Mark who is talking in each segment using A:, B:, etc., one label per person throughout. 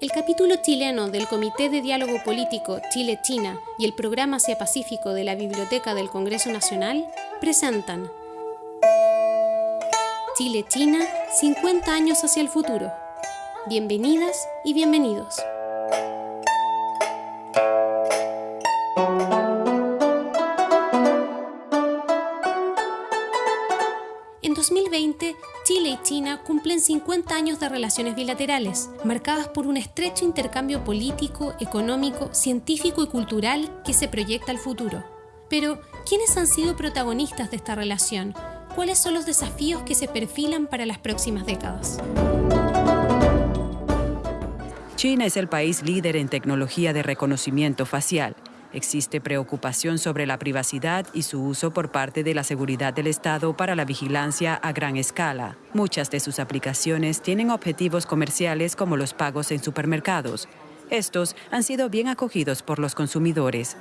A: El capítulo chileno del Comité de Diálogo Político Chile-China y el Programa Asia-Pacífico de la Biblioteca del Congreso Nacional presentan Chile-China, 50 años hacia el futuro. Bienvenidas y bienvenidos. Cumplen 50 años de relaciones bilaterales, marcadas por un estrecho intercambio político, económico, científico y cultural que se proyecta al futuro. Pero, ¿quiénes han sido protagonistas de esta relación? ¿Cuáles son los desafíos que se perfilan para las próximas décadas?
B: China es el país líder en tecnología de reconocimiento facial Existe preocupación sobre la privacidad y su uso por parte de la seguridad del Estado para la vigilancia a gran escala. Muchas de sus aplicaciones tienen objetivos comerciales como los pagos en supermercados. Estos han sido bien acogidos por los consumidores.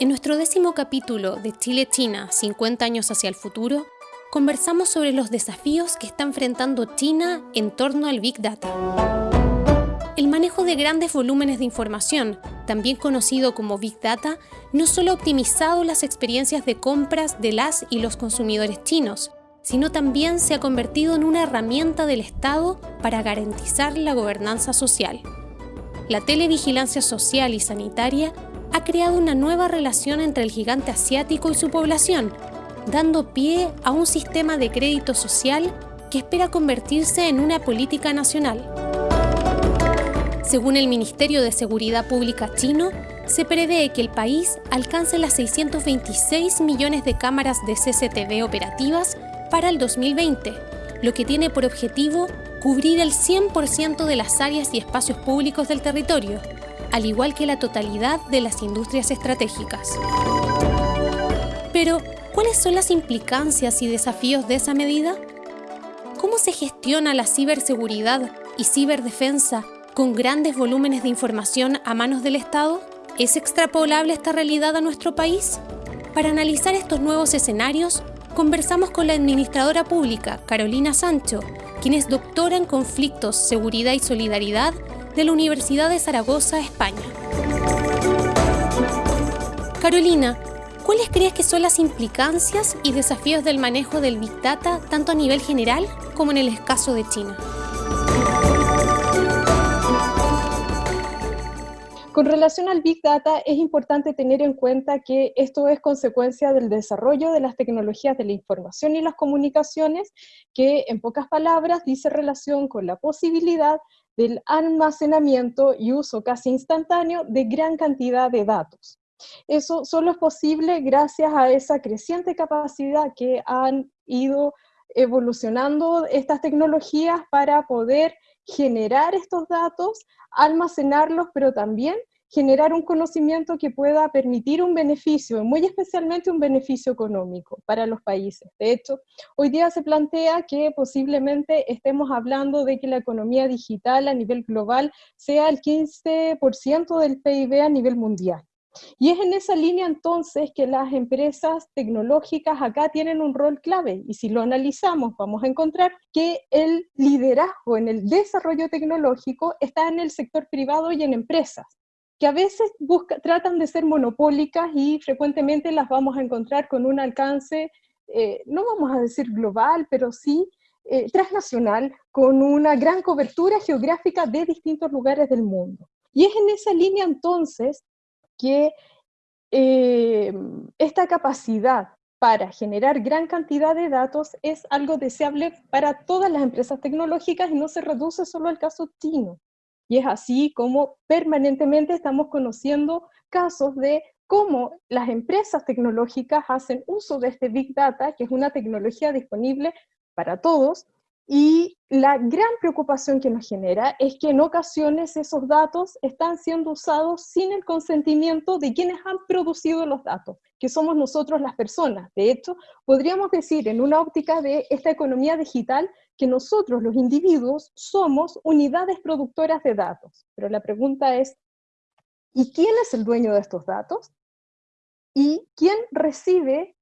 A: En nuestro décimo capítulo de Chile-China, 50 años hacia el futuro, conversamos sobre los desafíos que está enfrentando China en torno al Big Data. De grandes volúmenes de información, también conocido como Big Data, no solo ha optimizado las experiencias de compras de las y los consumidores chinos, sino también se ha convertido en una herramienta del Estado para garantizar la gobernanza social. La televigilancia social y sanitaria ha creado una nueva relación entre el gigante asiático y su población, dando pie a un sistema de crédito social que espera convertirse en una política nacional. Según el Ministerio de Seguridad Pública chino, se prevé que el país alcance las 626 millones de cámaras de CCTV operativas para el 2020, lo que tiene por objetivo cubrir el 100% de las áreas y espacios públicos del territorio, al igual que la totalidad de las industrias estratégicas. Pero, ¿cuáles son las implicancias y desafíos de esa medida? ¿Cómo se gestiona la ciberseguridad y ciberdefensa con grandes volúmenes de información a manos del Estado? ¿Es extrapolable esta realidad a nuestro país? Para analizar estos nuevos escenarios, conversamos con la administradora pública, Carolina Sancho, quien es doctora en conflictos, seguridad y solidaridad de la Universidad de Zaragoza, España. Carolina, ¿cuáles crees que son las implicancias y desafíos del manejo del Big Data tanto a nivel general como en el caso de China?
C: Con relación al Big Data, es importante tener en cuenta que esto es consecuencia del desarrollo de las tecnologías de la información y las comunicaciones, que en pocas palabras dice relación con la posibilidad del almacenamiento y uso casi instantáneo de gran cantidad de datos. Eso solo es posible gracias a esa creciente capacidad que han ido evolucionando estas tecnologías para poder generar estos datos, almacenarlos, pero también generar un conocimiento que pueda permitir un beneficio, muy especialmente un beneficio económico para los países. De hecho, hoy día se plantea que posiblemente estemos hablando de que la economía digital a nivel global sea el 15% del PIB a nivel mundial. Y es en esa línea entonces que las empresas tecnológicas acá tienen un rol clave y si lo analizamos vamos a encontrar que el liderazgo en el desarrollo tecnológico está en el sector privado y en empresas que a veces tratan de ser monopólicas y frecuentemente las vamos a encontrar con un alcance, eh, no vamos a decir global, pero sí eh, transnacional, con una gran cobertura geográfica de distintos lugares del mundo. Y es en esa línea entonces que eh, esta capacidad para generar gran cantidad de datos es algo deseable para todas las empresas tecnológicas y no se reduce solo al caso chino. Y es así como permanentemente estamos conociendo casos de cómo las empresas tecnológicas hacen uso de este Big Data, que es una tecnología disponible para todos, y la gran preocupación que nos genera es que en ocasiones esos datos están siendo usados sin el consentimiento de quienes han producido los datos, que somos nosotros las personas. De hecho, podríamos decir en una óptica de esta economía digital que nosotros los individuos somos unidades productoras de datos. Pero la pregunta es, ¿y quién es el dueño de estos datos? ¿Y quién recibe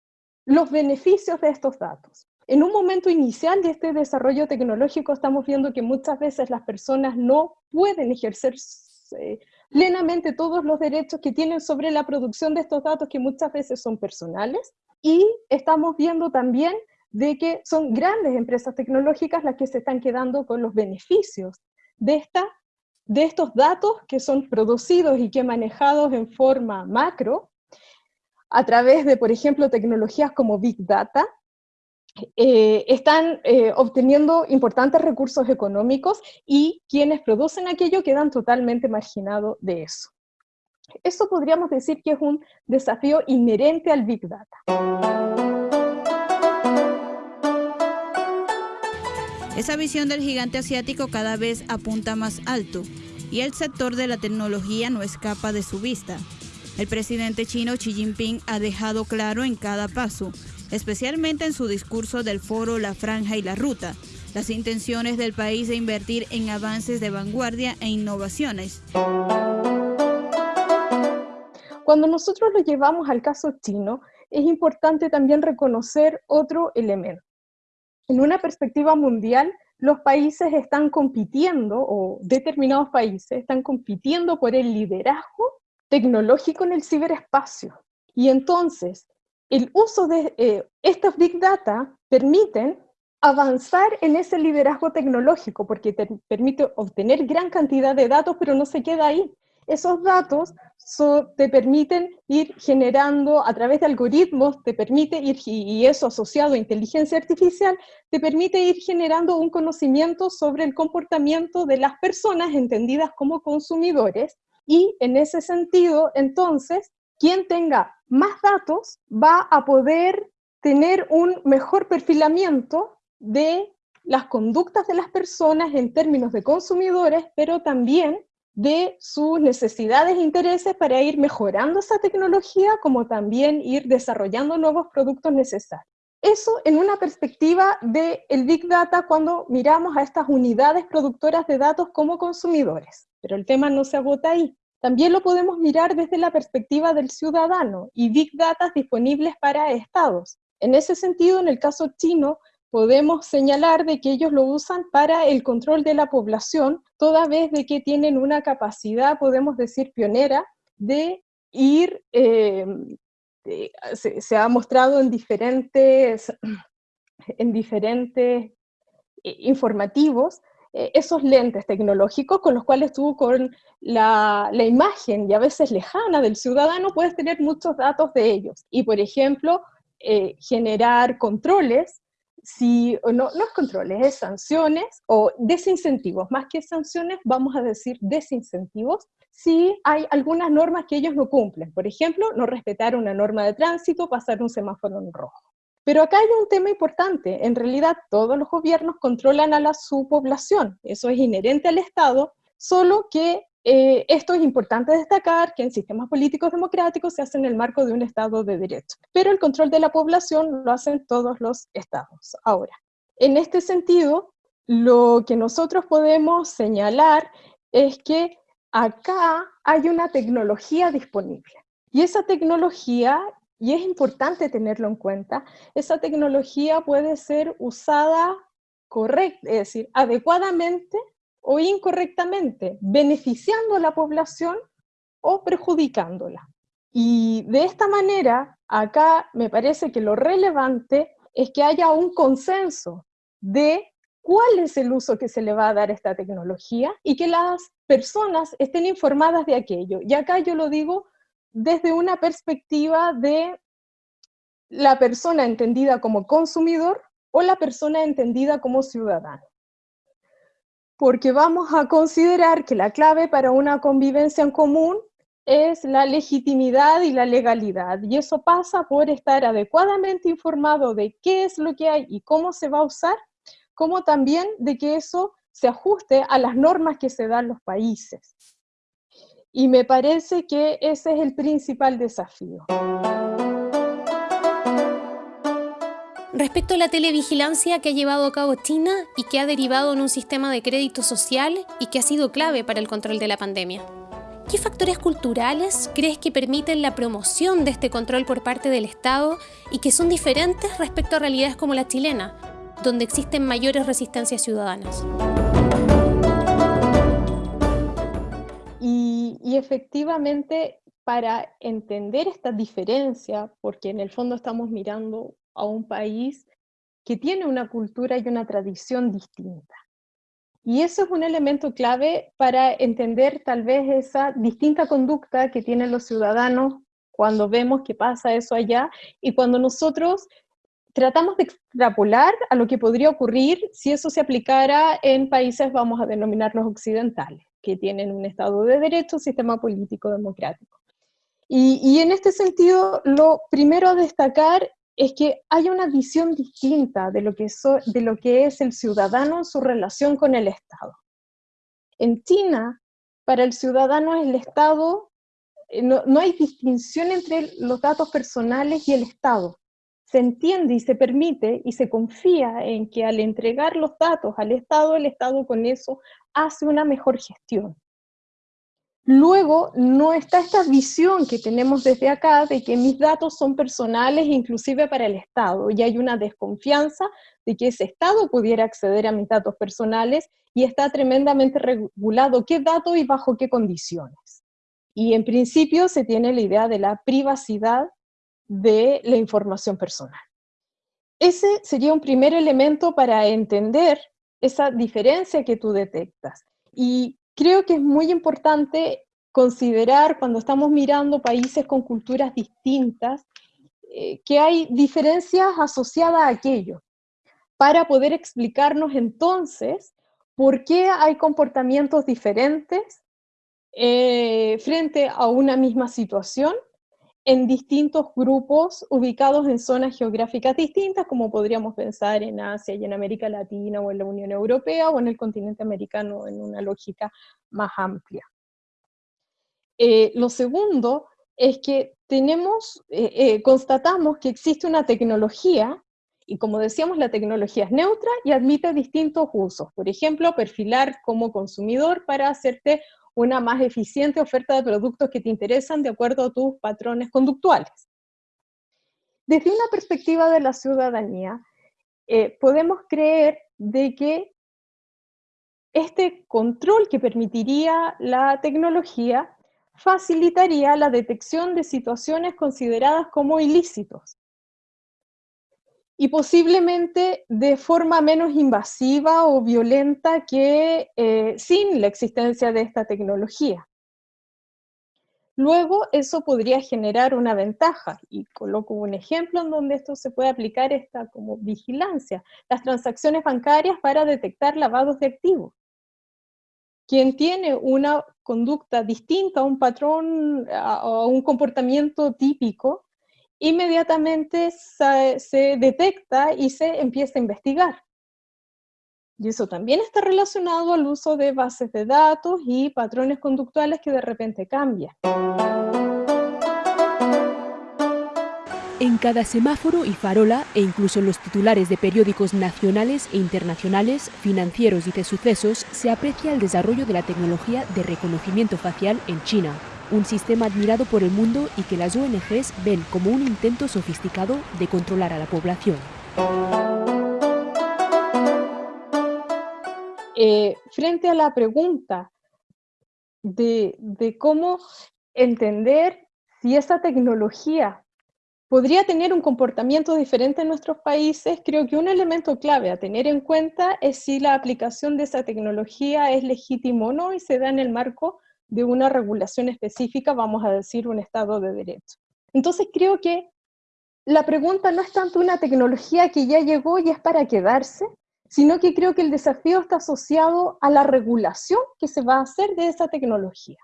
C: los beneficios de estos datos? En un momento inicial de este desarrollo tecnológico estamos viendo que muchas veces las personas no pueden ejercer eh, plenamente todos los derechos que tienen sobre la producción de estos datos que muchas veces son personales. Y estamos viendo también de que son grandes empresas tecnológicas las que se están quedando con los beneficios de, esta, de estos datos que son producidos y que manejados en forma macro a través de, por ejemplo, tecnologías como Big Data, eh, están eh, obteniendo importantes recursos económicos y quienes producen aquello quedan totalmente marginados de eso. Eso podríamos decir que es un desafío inherente al Big Data.
D: Esa visión del gigante asiático cada vez apunta más alto y el sector de la tecnología no escapa de su vista. El presidente chino Xi Jinping ha dejado claro en cada paso especialmente en su discurso del foro La Franja y la Ruta, las intenciones del país de invertir en avances de vanguardia e innovaciones.
C: Cuando nosotros lo llevamos al caso chino, es importante también reconocer otro elemento. En una perspectiva mundial, los países están compitiendo, o determinados países están compitiendo por el liderazgo tecnológico en el ciberespacio. Y entonces, el uso de eh, estos Big Data permiten avanzar en ese liderazgo tecnológico, porque te permite obtener gran cantidad de datos, pero no se queda ahí. Esos datos te permiten ir generando a través de algoritmos, te permite ir, y eso asociado a inteligencia artificial, te permite ir generando un conocimiento sobre el comportamiento de las personas entendidas como consumidores, y en ese sentido, entonces, quien tenga más datos va a poder tener un mejor perfilamiento de las conductas de las personas en términos de consumidores, pero también de sus necesidades e intereses para ir mejorando esa tecnología, como también ir desarrollando nuevos productos necesarios. Eso en una perspectiva del el Big Data cuando miramos a estas unidades productoras de datos como consumidores. Pero el tema no se agota ahí. También lo podemos mirar desde la perspectiva del ciudadano y Big Data disponibles para estados. En ese sentido, en el caso chino, podemos señalar de que ellos lo usan para el control de la población, toda vez de que tienen una capacidad, podemos decir, pionera de ir, eh, se, ha mostrado en diferentes, en diferentes eh, informativos, esos lentes tecnológicos con los cuales tú con la, imagen y a veces lejana del ciudadano puedes tener muchos datos de ellos. Y por ejemplo, eh, generar controles, si, no, no es controles, es sanciones o desincentivos, más que sanciones vamos a decir desincentivos, si hay algunas normas que ellos no cumplen. Por ejemplo, no respetar una norma de tránsito, pasar un semáforo en rojo. Pero acá hay un tema importante. En realidad, todos los gobiernos controlan a la, su población. Eso es inherente al Estado, solo que eh, esto es importante destacar que en sistemas políticos democráticos se hace en el marco de un Estado de Derecho. Pero el control de la población lo hacen todos los Estados. Ahora, en este sentido, lo que nosotros podemos señalar es que acá hay una tecnología disponible. Y esa tecnología y es importante tenerlo en cuenta, esa tecnología puede ser usada correcta, es decir, adecuadamente o incorrectamente, beneficiando a la población o perjudicándola. Y de esta manera, acá me parece que lo relevante es que haya un consenso de cuál es el uso que se le va a dar a esta tecnología y que las personas estén informadas de aquello. Y acá yo lo digo desde una perspectiva de la persona entendida como consumidor o la persona entendida como ciudadano. Porque vamos a considerar que la clave para una convivencia en común es la legitimidad y la legalidad. Y eso pasa por estar adecuadamente informado de qué es lo que hay y cómo se va a usar, como también de que eso se ajuste a las normas que se dan los países. Y me parece que ese es el principal desafío.
A: Respecto a la televigilancia que ha llevado a cabo China y que ha derivado en un sistema de crédito social y que ha sido clave para el control de la pandemia. ¿Qué factores culturales crees que permiten la promoción de este control por parte del Estado y que son diferentes respecto a realidades como la chilena, donde existen mayores resistencias ciudadanas?
C: Efectivamente, para entender esta diferencia, porque en el fondo estamos mirando a un país que tiene una cultura y una tradición distinta. Y eso es un elemento clave para entender tal vez esa distinta conducta que tienen los ciudadanos cuando vemos que pasa eso allá y cuando nosotros tratamos de extrapolar a lo que podría ocurrir si eso se aplicara en países, vamos a denominarlos occidentales, que tienen un Estado de Derecho, sistema político democrático. Y, en este sentido, lo primero a destacar es que hay una visión distinta de lo, que es el ciudadano en su relación con el Estado. En China, para el ciudadano el Estado, eh, no hay distinción entre los datos personales y el Estado. Se entiende y se permite y se confía en que al entregar los datos al Estado, el Estado con eso hace una mejor gestión. Luego, no está esta visión que tenemos desde acá de que mis datos son personales inclusive para el Estado, y hay una desconfianza de que ese Estado pudiera acceder a mis datos personales y está tremendamente regulado qué datos y bajo qué condiciones. Y en principio se tiene la idea de la privacidad de la información personal. Ese sería un primer elemento para entender esa diferencia que tú detectas. Y creo que es muy importante considerar cuando estamos mirando países con culturas distintas, eh, que hay diferencias asociadas a aquello, para poder explicarnos entonces por qué hay comportamientos diferentes eh, frente a una misma situación en distintos grupos ubicados en zonas geográficas distintas, como podríamos pensar en Asia y en América Latina o en la Unión Europea o en el continente americano en una lógica más amplia. Eh, lo segundo es que tenemos, eh, eh, constatamos que existe una tecnología, y como decíamos, la tecnología es neutra y admite distintos usos. Por ejemplo, perfilar como consumidor para hacerte una más eficiente oferta de productos que te interesan de acuerdo a tus patrones conductuales. Desde una perspectiva de la ciudadanía, eh, podemos creer de que este control que permitiría la tecnología facilitaría la detección de situaciones consideradas como ilícitos y posiblemente de forma menos invasiva o violenta que eh, sin la existencia de esta tecnología. Luego, eso podría generar una ventaja, y coloco un ejemplo en donde esto se puede aplicar esta como vigilancia, las transacciones bancarias para detectar lavados de activos. Quien tiene una conducta distinta a un patrón, o un comportamiento típico, inmediatamente se, detecta y se empieza a investigar. Y eso también está relacionado al uso de bases de datos y patrones conductuales que de repente cambian.
E: En cada semáforo y farola, e incluso en los titulares de periódicos nacionales e internacionales, financieros y de sucesos, se aprecia el desarrollo de la tecnología de reconocimiento facial en China, un sistema admirado por el mundo y que las ONGs ven como un intento sofisticado de controlar a la población.
C: Eh, frente a la pregunta de, de cómo entender si esa tecnología podría tener un comportamiento diferente en nuestros países, creo que un elemento clave a tener en cuenta es si la aplicación de esa tecnología es legítimo o no y se da en el marco de una regulación específica, vamos a decir un Estado de Derecho. Entonces creo que la pregunta no es tanto una tecnología que ya llegó y es para quedarse, sino que creo que el desafío está asociado a la regulación que se va a hacer de esa tecnología.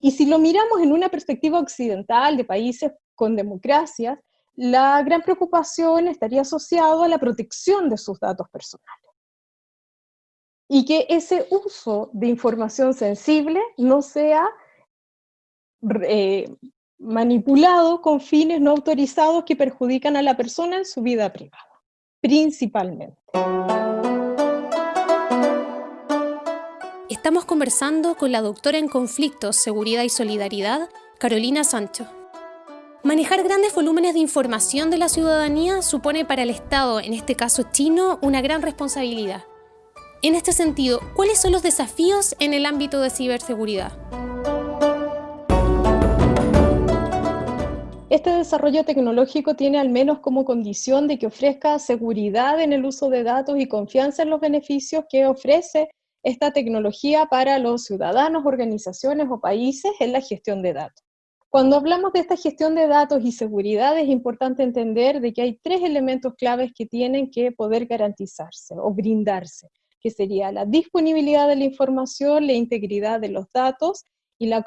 C: Y si lo miramos en una perspectiva occidental de países con democracias, la gran preocupación estaría asociada a la protección de sus datos personales y que ese uso de información sensible no sea eh, manipulado con fines no autorizados que perjudican a la persona en su vida privada, principalmente.
A: Estamos conversando con la doctora en conflictos, seguridad y solidaridad, Carolina Sancho. Manejar grandes volúmenes de información de la ciudadanía supone para el Estado, en este caso chino, una gran responsabilidad. En este sentido, ¿cuáles son los desafíos en el ámbito de ciberseguridad?
C: Este desarrollo tecnológico tiene al menos como condición de que ofrezca seguridad en el uso de datos y confianza en los beneficios que ofrece esta tecnología para los ciudadanos, organizaciones o países en la gestión de datos. Cuando hablamos de esta gestión de datos y seguridad es importante entender de que hay tres elementos claves que tienen que poder garantizarse o brindarse que sería la disponibilidad de la información, la integridad de los datos y la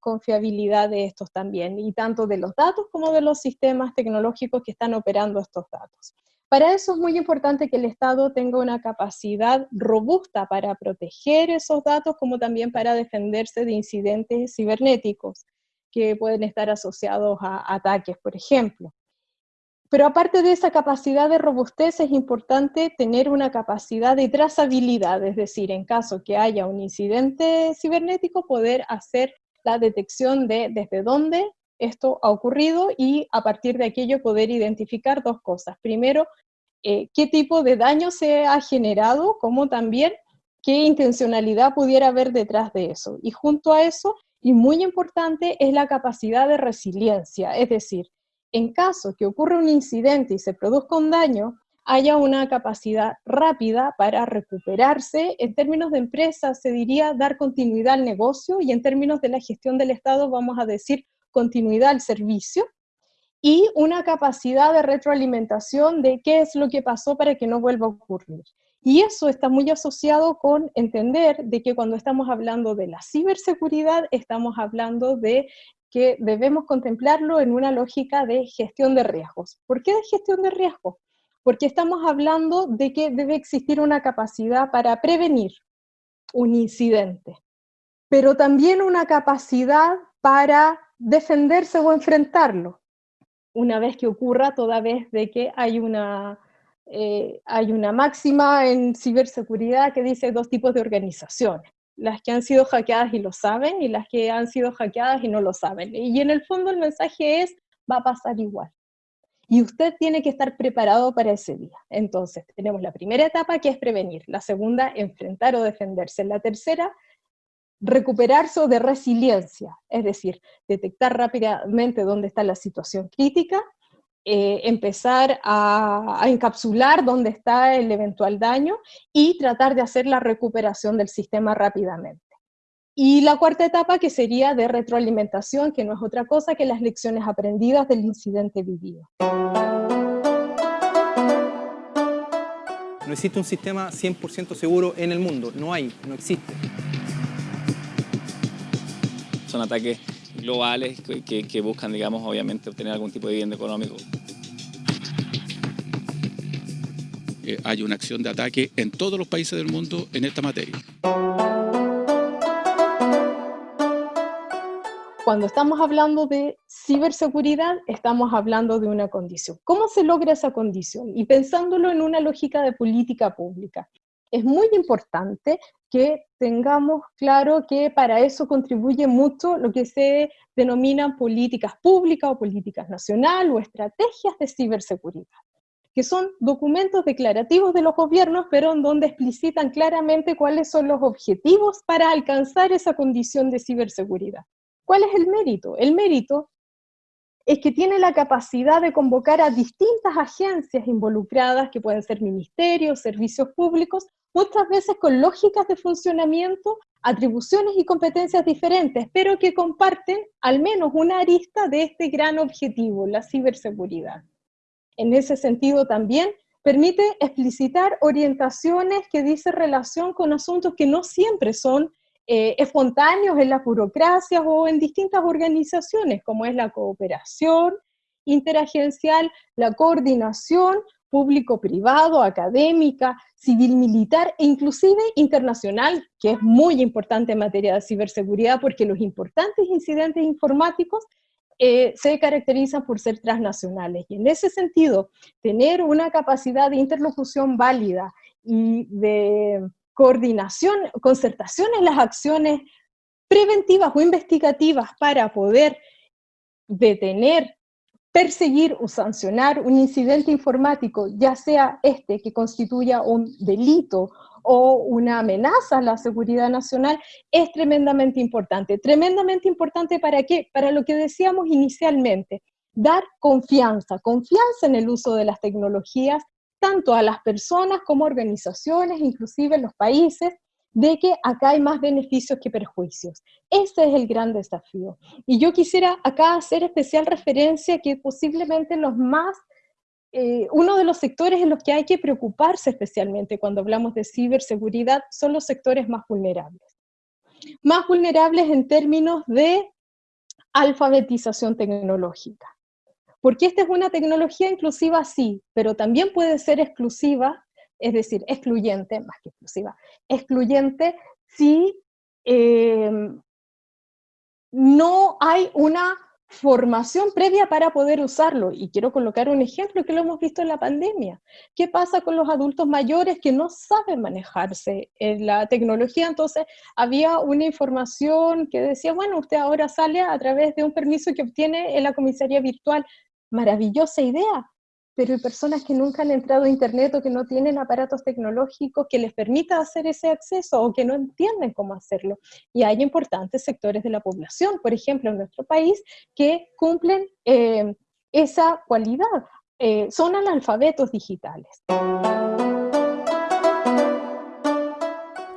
C: confiabilidad de estos también, y tanto de los datos como de los sistemas tecnológicos que están operando estos datos. Para eso es muy importante que el Estado tenga una capacidad robusta para proteger esos datos, como también para defenderse de incidentes cibernéticos que pueden estar asociados a ataques, por ejemplo. Pero aparte de esa capacidad de robustez, es importante tener una capacidad de trazabilidad, es decir, en caso que haya un incidente cibernético, poder hacer la detección de desde dónde esto ha ocurrido y a partir de aquello poder identificar dos cosas. Primero, eh, qué tipo de daño se ha generado, como también qué intencionalidad pudiera haber detrás de eso. Y junto a eso, y muy importante, es la capacidad de resiliencia, es decir, en caso que ocurra un incidente y se produzca un daño, haya una capacidad rápida para recuperarse. En términos de empresa se diría dar continuidad al negocio y en términos de la gestión del Estado vamos a decir continuidad al servicio y una capacidad de retroalimentación de qué es lo que pasó para que no vuelva a ocurrir. Y eso está muy asociado con entender de que cuando estamos hablando de la ciberseguridad, estamos hablando de que debemos contemplarlo en una lógica de gestión de riesgos. ¿Por qué de gestión de riesgos? Porque estamos hablando de que debe existir una capacidad para prevenir un incidente, pero también una capacidad para defenderse o enfrentarlo, una vez que ocurra, toda vez de que hay una, eh, hay una máxima en ciberseguridad que dice dos tipos de organizaciones las que han sido hackeadas y lo saben y las que han sido hackeadas y no lo saben. Y en el fondo el mensaje es, va a pasar igual. Y usted tiene que estar preparado para ese día. Entonces, tenemos la primera etapa que es prevenir, la segunda, enfrentar o defenderse, la tercera, recuperarse de resiliencia, es decir, detectar rápidamente dónde está la situación crítica eh, empezar a, encapsular dónde está el eventual daño y tratar de hacer la recuperación del sistema rápidamente. Y la cuarta etapa que sería de retroalimentación, que no es otra cosa que las lecciones aprendidas del incidente vivido.
F: No existe un sistema 100% seguro en el mundo, no hay, no existe.
G: Son ataques globales que, buscan, digamos, obviamente obtener algún tipo de bien económico.
H: Eh, hay una acción de ataque en todos los países del mundo en esta materia.
C: Cuando estamos hablando de ciberseguridad, estamos hablando de una condición. ¿Cómo se logra esa condición? Y pensándolo en una lógica de política pública es muy importante que tengamos claro que para eso contribuye mucho lo que se denominan políticas públicas o políticas nacionales o estrategias de ciberseguridad, que son documentos declarativos de los gobiernos, pero en donde explicitan claramente cuáles son los objetivos para alcanzar esa condición de ciberseguridad. ¿Cuál es el mérito? El mérito es que tiene la capacidad de convocar a distintas agencias involucradas, que pueden ser ministerios, servicios públicos, muchas veces con lógicas de funcionamiento, atribuciones y competencias diferentes, pero que comparten al menos una arista de este gran objetivo, la ciberseguridad. En ese sentido también permite explicitar orientaciones que dicen relación con asuntos que no siempre son eh, espontáneos en las burocracias o en distintas organizaciones, como es la cooperación interagencial, la coordinación público-privado, académica, civil-militar e inclusive internacional, que es muy importante en materia de ciberseguridad porque los importantes incidentes informáticos eh, se caracterizan por ser transnacionales. Y en ese sentido, tener una capacidad de interlocución válida y de coordinación, concertación en las acciones preventivas o investigativas para poder detener, perseguir o sancionar un incidente informático, ya sea este que constituya un delito o una amenaza a la seguridad nacional, es tremendamente importante. Tremendamente importante para qué? Para lo que decíamos inicialmente, dar confianza, confianza en el uso de las tecnologías, tanto a las personas como organizaciones, inclusive los países, de que acá hay más beneficios que perjuicios. Ese es el gran desafío. Y yo quisiera acá hacer especial referencia que posiblemente los más, eh, uno de los sectores en los que hay que preocuparse especialmente cuando hablamos de ciberseguridad son los sectores más vulnerables. Más vulnerables en términos de alfabetización tecnológica. Porque esta es una tecnología inclusiva, sí, pero también puede ser exclusiva, es decir, excluyente, más que exclusiva, excluyente si eh, no hay una formación previa para poder usarlo. Y quiero colocar un ejemplo que lo hemos visto en la pandemia. ¿Qué pasa con los adultos mayores que no saben manejarse en la tecnología? Entonces, había una información que decía, bueno, usted ahora sale a través de un permiso que obtiene en la comisaría virtual maravillosa idea, pero hay personas que nunca han entrado a Internet o que no tienen aparatos tecnológicos que les permita hacer ese acceso o que no entienden cómo hacerlo. Y hay importantes sectores de la población, por ejemplo, en nuestro país, que cumplen eh, esa cualidad. Eh, son analfabetos digitales.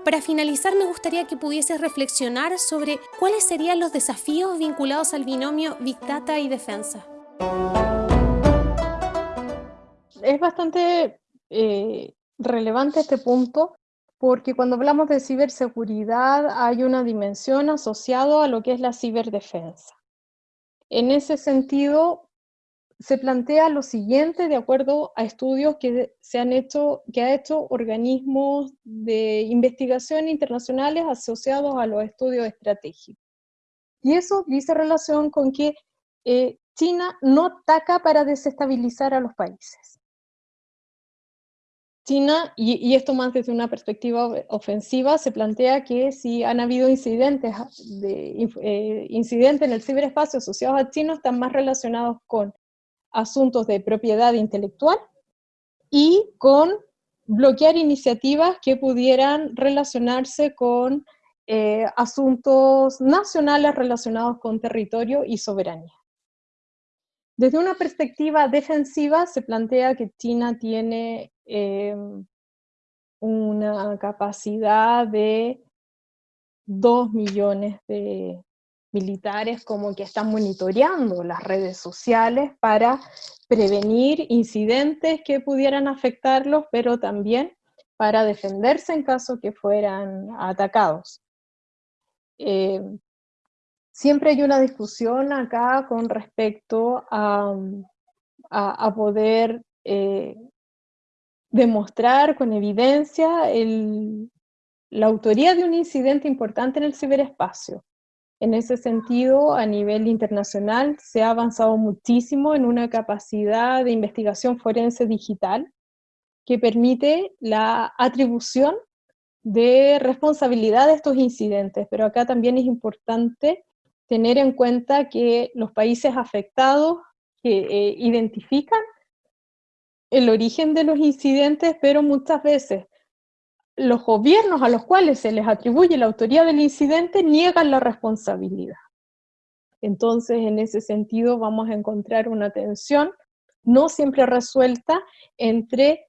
A: Para finalizar, me gustaría que pudieses reflexionar sobre cuáles serían los desafíos vinculados al binomio Big Data y defensa
C: es bastante eh, relevante este punto porque cuando hablamos de ciberseguridad hay una dimensión asociada a lo que es la ciberdefensa. En ese sentido, se plantea lo siguiente de acuerdo a estudios que se han hecho, que ha hecho organismos de investigación internacionales asociados a los estudios estratégicos. Y eso dice relación con que eh, China no ataca para desestabilizar a los países. China, y, esto más desde una perspectiva ofensiva, se plantea que si han habido incidentes, de, eh, incidentes en el ciberespacio asociados a China, están más relacionados con asuntos de propiedad intelectual y con bloquear iniciativas que pudieran relacionarse con eh, asuntos nacionales relacionados con territorio y soberanía. Desde una perspectiva defensiva se plantea que China tiene em, una capacidad de 2 millones de militares como que están monitoreando las redes sociales para prevenir incidentes que pudieran afectarlos, pero también para defenderse en caso que fueran atacados. Em, siempre hay una discusión acá con respecto a, a, poder eh, demostrar con evidencia el, la autoría de un incidente importante en el ciberespacio. En ese sentido, a nivel internacional, se ha avanzado muchísimo en una capacidad de investigación forense digital que permite la atribución de responsabilidad de estos incidentes, pero acá también es importante tener en cuenta que los países afectados que eh, identifican el origen de los incidentes, pero muchas veces los gobiernos a los cuales se les atribuye la autoría del incidente niegan la responsabilidad. Entonces, en ese sentido, vamos a encontrar una tensión no siempre resuelta entre